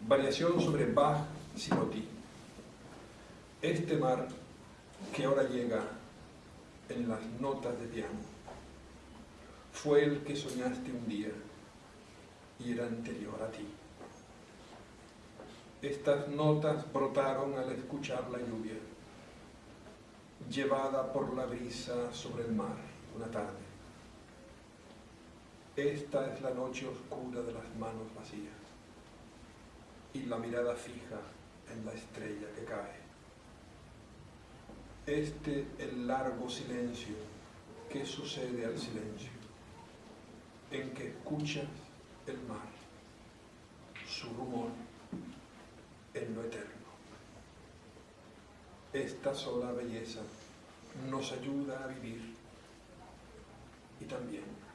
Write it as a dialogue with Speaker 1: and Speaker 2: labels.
Speaker 1: Variación sobre Bach Simotí. Este mar que ahora llega en las notas de piano fue el que soñaste un día y era anterior a ti. Estas notas brotaron al escuchar la lluvia, llevada por la brisa sobre el mar una tarde. Esta es la noche oscura de las manos vacías y la mirada fija en la estrella que cae. Este el largo silencio que sucede al silencio, en que escuchas el mar, su rumor en lo eterno. Esta sola belleza nos ayuda a vivir y también.